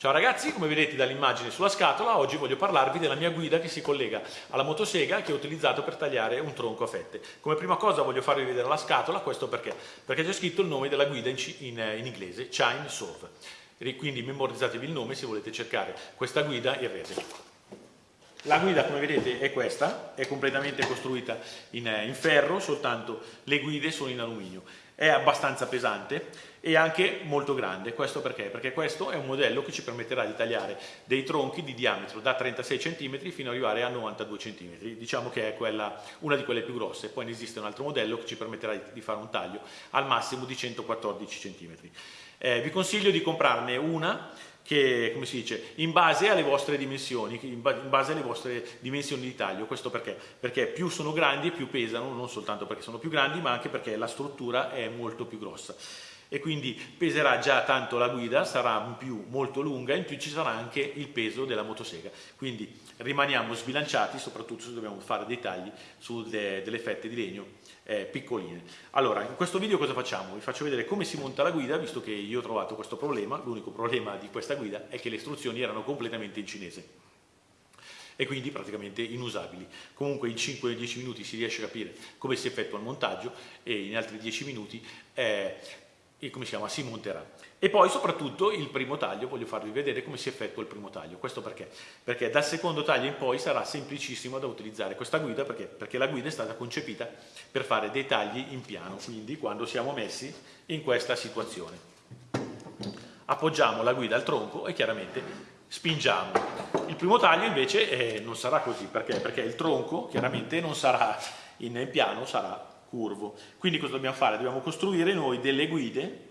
Ciao ragazzi, come vedete dall'immagine sulla scatola, oggi voglio parlarvi della mia guida che si collega alla motosega che ho utilizzato per tagliare un tronco a fette. Come prima cosa voglio farvi vedere la scatola, questo perché? Perché c'è scritto il nome della guida in, in, in inglese, Chainsaw. Quindi memorizzatevi il nome se volete cercare questa guida in rete. La guida come vedete è questa, è completamente costruita in, in ferro, soltanto le guide sono in alluminio è abbastanza pesante e anche molto grande. Questo perché? Perché questo è un modello che ci permetterà di tagliare dei tronchi di diametro da 36 cm fino ad arrivare a 92 cm. Diciamo che è quella, una di quelle più grosse. Poi ne esiste un altro modello che ci permetterà di fare un taglio al massimo di 114 cm. Eh, vi consiglio di comprarne una che, come si dice, in base alle vostre dimensioni, in base alle vostre dimensioni di taglio. Questo perché? Perché più sono grandi più pesano, non soltanto perché sono più grandi, ma anche perché la struttura è molto più grossa. E quindi peserà già tanto la guida, sarà in più molto lunga, in più ci sarà anche il peso della motosega. Quindi rimaniamo sbilanciati, soprattutto se dobbiamo fare dei tagli su de, delle fette di legno eh, piccoline. Allora, in questo video cosa facciamo? Vi faccio vedere come si monta la guida, visto che io ho trovato questo problema, l'unico problema di questa guida è che le istruzioni erano completamente in cinese e quindi praticamente inusabili. Comunque in 5-10 minuti si riesce a capire come si effettua il montaggio e in altri 10 minuti eh, come si chiama, si monterà. E poi soprattutto il primo taglio, voglio farvi vedere come si effettua il primo taglio. Questo perché? Perché dal secondo taglio in poi sarà semplicissimo da utilizzare questa guida, perché? Perché la guida è stata concepita per fare dei tagli in piano, quindi quando siamo messi in questa situazione. Appoggiamo la guida al tronco e chiaramente spingiamo. Il primo taglio invece eh, non sarà così, perché? Perché il tronco chiaramente non sarà in piano, sarà curvo. Quindi cosa dobbiamo fare? Dobbiamo costruire noi delle guide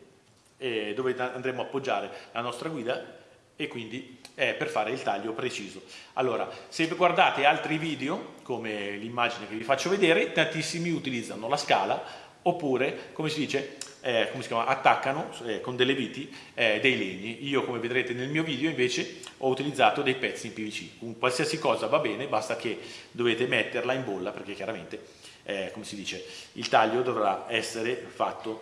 eh, dove andremo a appoggiare la nostra guida e quindi eh, per fare il taglio preciso. Allora, se guardate altri video, come l'immagine che vi faccio vedere, tantissimi utilizzano la scala oppure, come si dice, eh, come si chiama, attaccano eh, con delle viti eh, dei legni. Io, come vedrete nel mio video, invece ho utilizzato dei pezzi in PVC. Un qualsiasi cosa va bene, basta che dovete metterla in bolla, perché chiaramente eh, come si dice, il taglio dovrà essere fatto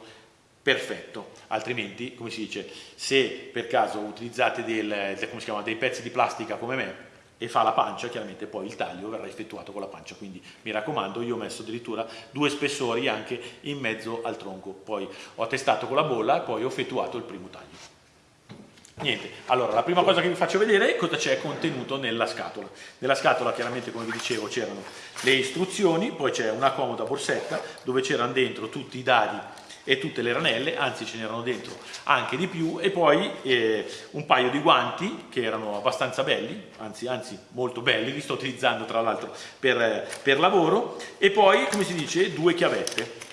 perfetto, altrimenti, come si dice, se per caso utilizzate del, chiama, dei pezzi di plastica come me e fa la pancia, chiaramente poi il taglio verrà effettuato con la pancia, quindi mi raccomando, io ho messo addirittura due spessori anche in mezzo al tronco, poi ho testato con la bolla e poi ho effettuato il primo taglio. Niente, allora la prima cosa che vi faccio vedere è cosa c'è contenuto nella scatola. Nella scatola chiaramente come vi dicevo c'erano le istruzioni, poi c'è una comoda borsetta dove c'erano dentro tutti i dadi e tutte le ranelle, anzi ce n'erano dentro anche di più e poi eh, un paio di guanti che erano abbastanza belli, anzi, anzi molto belli, li sto utilizzando tra l'altro per, per lavoro e poi come si dice due chiavette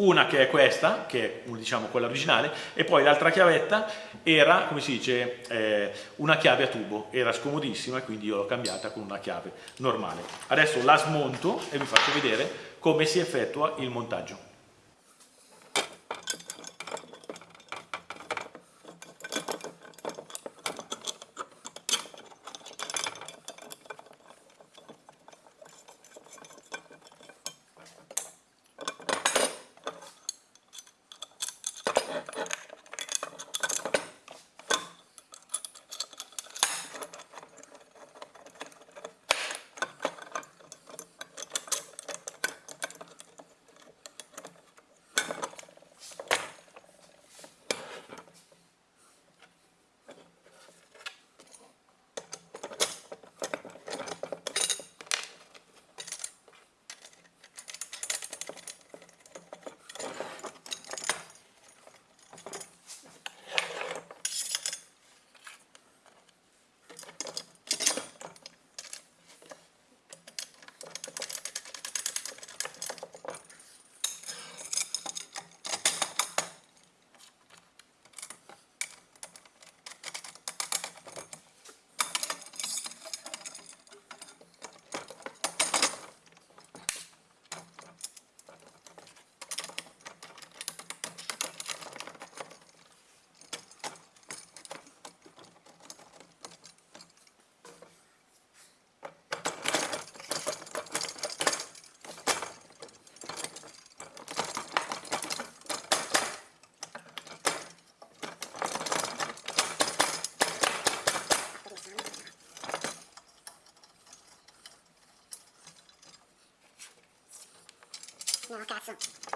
una che è questa, che è diciamo quella originale, e poi l'altra chiavetta era, come si dice, eh, una chiave a tubo, era scomodissima e quindi io l'ho cambiata con una chiave normale. Adesso la smonto e vi faccio vedere come si effettua il montaggio. got some.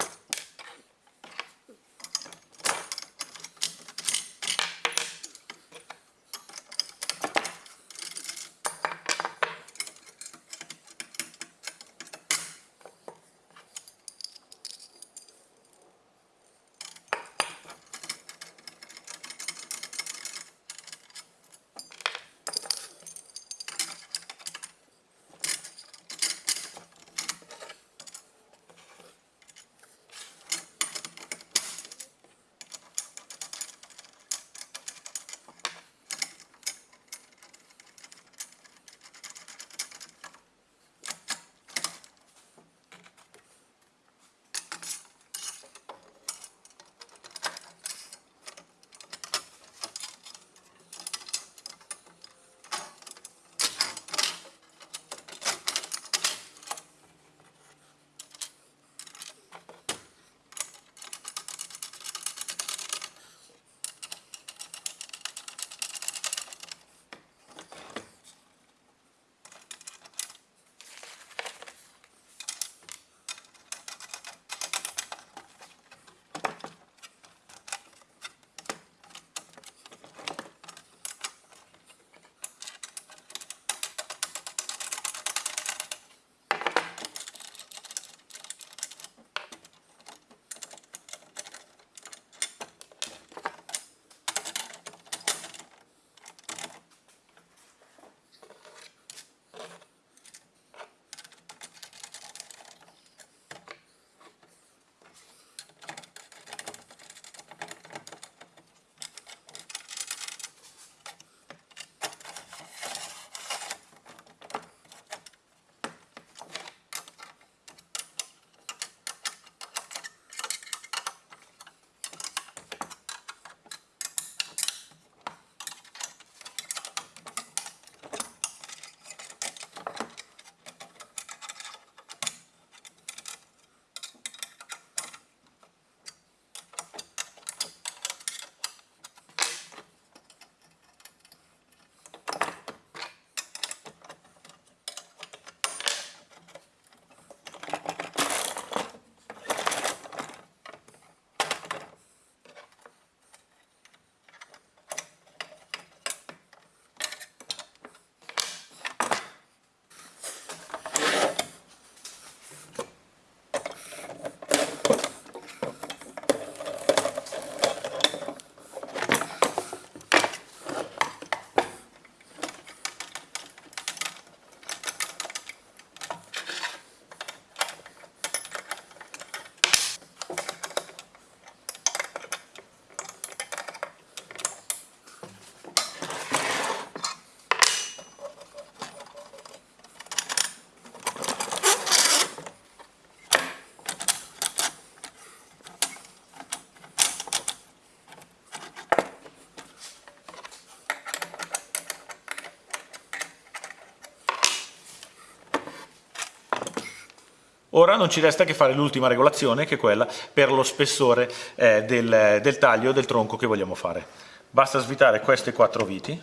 Ora non ci resta che fare l'ultima regolazione, che è quella per lo spessore eh, del, del taglio del tronco che vogliamo fare. Basta svitare queste quattro viti,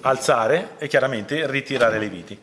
alzare e chiaramente ritirare le viti.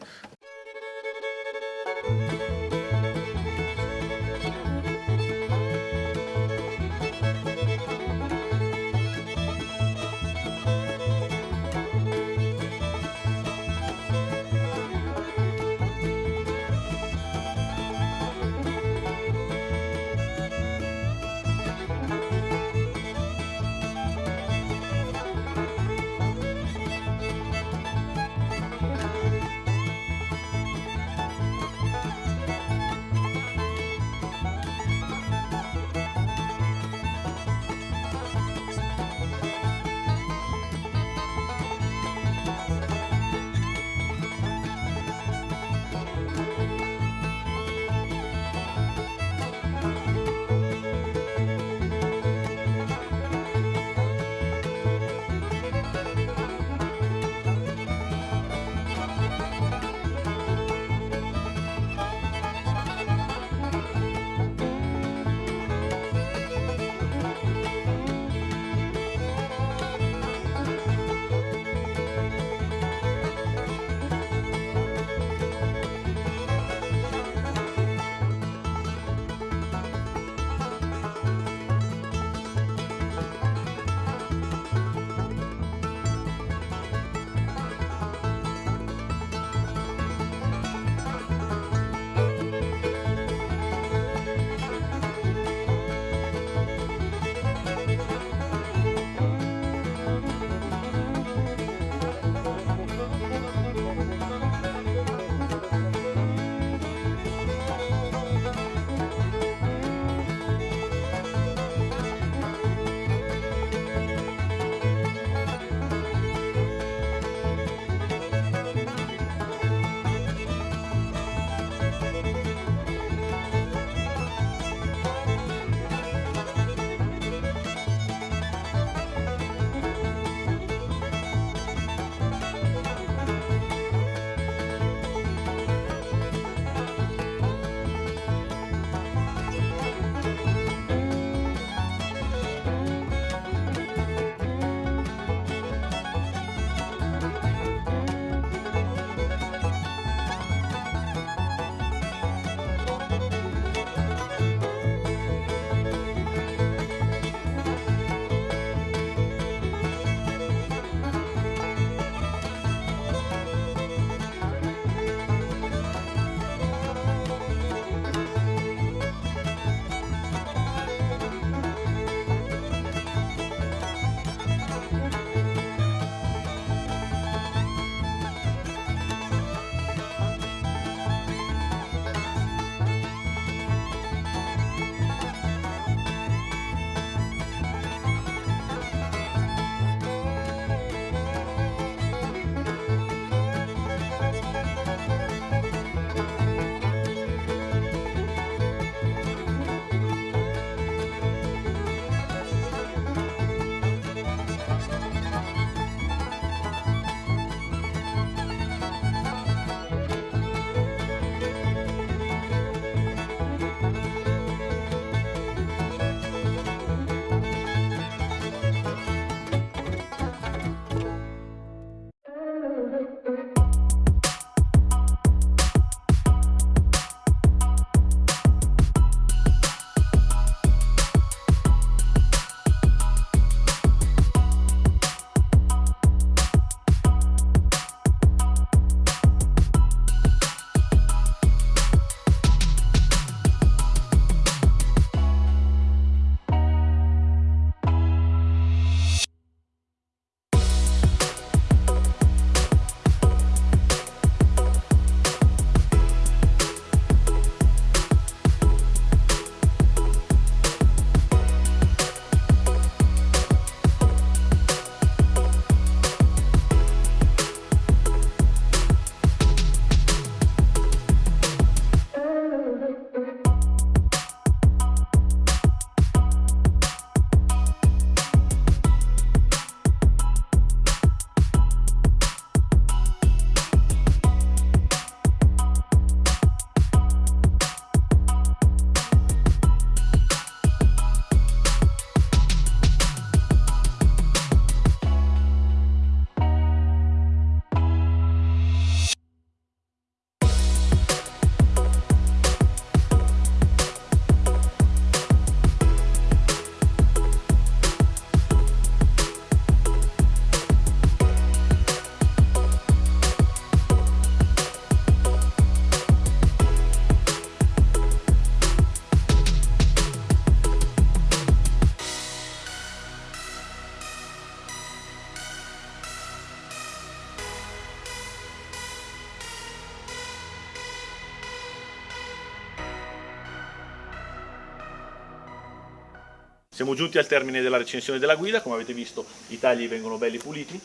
Siamo giunti al termine della recensione della guida, come avete visto i tagli vengono belli puliti,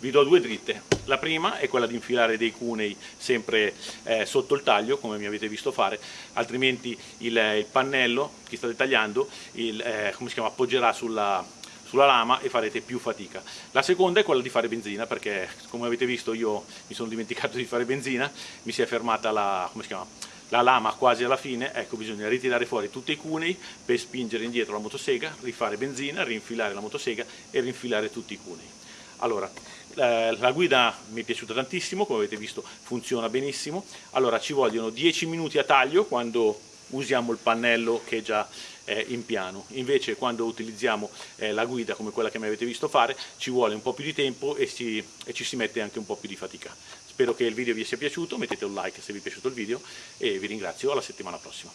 vi do due dritte. La prima è quella di infilare dei cunei sempre eh, sotto il taglio, come mi avete visto fare, altrimenti il, il pannello che state tagliando il, eh, chiama, appoggerà sulla, sulla lama e farete più fatica. La seconda è quella di fare benzina, perché come avete visto io mi sono dimenticato di fare benzina, mi si è fermata la, la lama quasi alla fine, ecco bisogna ritirare fuori tutti i cunei per spingere indietro la motosega, rifare benzina, rinfilare la motosega e rinfilare tutti i cunei. Allora, la guida mi è piaciuta tantissimo, come avete visto funziona benissimo. Allora, ci vogliono 10 minuti a taglio quando usiamo il pannello che è già eh, in piano. Invece quando utilizziamo eh, la guida come quella che mi avete visto fare ci vuole un po' più di tempo e, si, e ci si mette anche un po' più di fatica. Spero che il video vi sia piaciuto, mettete un like se vi è piaciuto il video e vi ringrazio alla settimana prossima.